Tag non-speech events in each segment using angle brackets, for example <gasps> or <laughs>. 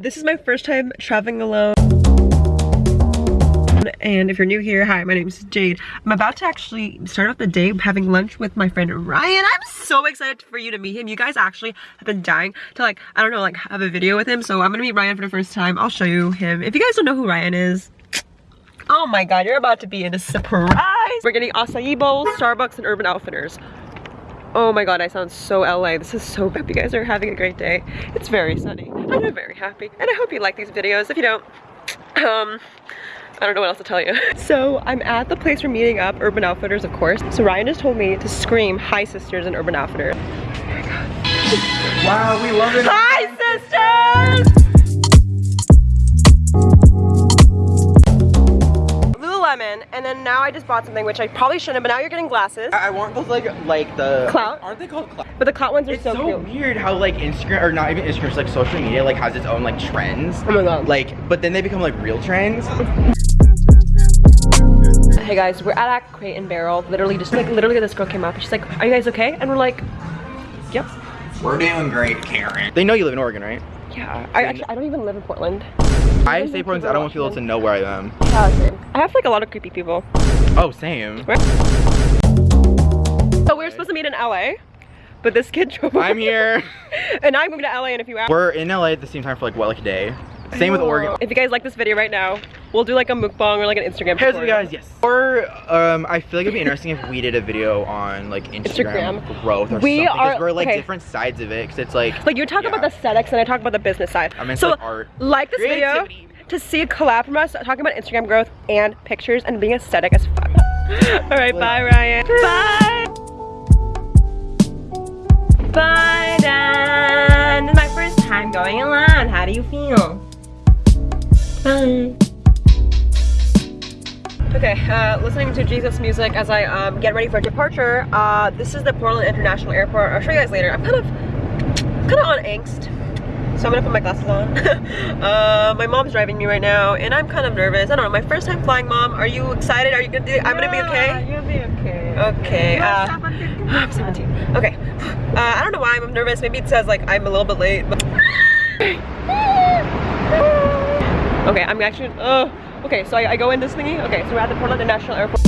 This is my first time traveling alone. And if you're new here, hi, my name is Jade. I'm about to actually start off the day having lunch with my friend Ryan. I'm so excited for you to meet him. You guys actually have been dying to like, I don't know, like have a video with him. So I'm gonna meet Ryan for the first time. I'll show you him. If you guys don't know who Ryan is, oh my god, you're about to be in a surprise. We're getting acai bowls, Starbucks, and Urban Outfitters. Oh my god, I sound so LA. This is so bad. You guys are having a great day. It's very sunny. and I'm very happy. And I hope you like these videos. If you don't, um, I don't know what else to tell you. <laughs> So I'm at the place we're meeting up, Urban Outfitters, of course. So Ryan just told me to scream, hi sisters in Urban Outfitters. Wow, we love it. Hi Lululemon, and then now I just bought something which I probably shouldn't, but now you're getting glasses. I I want those like like the Clout? Aren't they called clout? But the clout ones are It's so, so, weird how like Instagram or not even Instagram, it's like social media like has its own like trends. Oh my god. Like, but then they become like real trends. Hey guys, we're at a Crate and Barrel. Literally, just like literally, this girl came up. She's like, "Are you guys okay?" And we're like, "Yep." We're doing great, Karen. They know you live in Oregon, right? Yeah. I actually I don't even live in Portland. I say Portland. I don't want people to know where I am. Yeah. I have like a lot of creepy people. Oh, same. So we were supposed to meet in LA, but this kid <laughs> drove. I'm here. <laughs> and I'm moving to LA in a few hours. We're in LA at the same time for like what, like a day. Same with Oregon. If you guys like this video right now, we'll do like a mukbang or like an Instagram. Here's tutorial. guys, yes. Or um, I feel like it'd be interesting if we did a video on like Instagram, Instagram. growth or We something. are- Because we're like okay. different sides of it. Because it's like Like you talk about the Yeah. aesthetics and I talk about the business side. I'm into so like art. like this video Creativity. To see a collab from us talking about Instagram growth and pictures and being aesthetic as fuck. <laughs> All right, bye Ryan. Bye. Bye Dan. This is my first time going alone. How do you feel? Bye. Okay, uh, listening to Jesus music as I um, get ready for departure. Uh, this is the Portland International Airport. I'll show you guys later. I'm kind of, kind of on angst, so I'm gonna put my glasses on. <laughs> uh, my mom's driving me right now, and I'm kind of nervous. I don't know. My first time flying, mom. Are you excited? Are you gonna? Do, I'm gonna be okay. You'll be okay. Okay. Uh, <gasps> I'm 17. Okay. Uh, I don't know why I'm nervous. Maybe it says like I'm a little bit late. But... <laughs> okay, I'm actually. Uh, okay, so I, I go in this thingy. Okay, so we're at the Portland International Airport.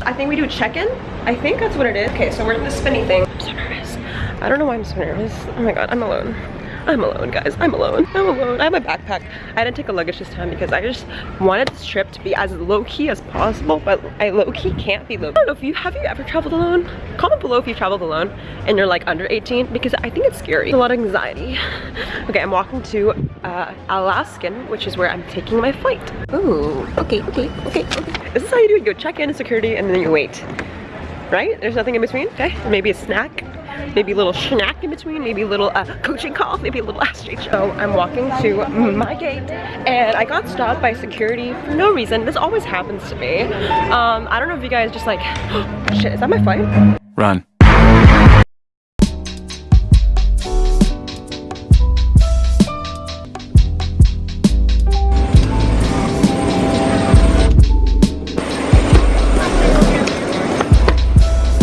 I think we do check-in. I think that's what it is. Okay, so we're in the spinny thing. I'm so nervous. I don't know why I'm so nervous. Oh my god, I'm alone. I'm alone, guys. I'm alone. I'm alone. I have my backpack. I didn't take a luggage this time because I just wanted this trip to be as low-key as possible, but I low-key can't be low. I don't know if you have you ever traveled alone? Comment below if you traveled alone and you're like under 18 because I think it's scary. A lot of anxiety. Okay, I'm walking to uh, Alaskan, which is where I'm taking my flight. Ooh, okay, okay, okay, okay. This is how you do it. You go check in security and then you wait. Right? There's nothing in between. Okay, maybe a snack maybe a little snack in between, maybe a little uh, coaching call, <laughs> maybe a little asterisk. So I'm walking to my gate and I got stopped by security for no reason. This always happens to me. Um, I don't know if you guys just like, <gasps> shit, is that my flight? Run.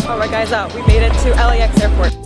All right guys, uh, we to LAX airport.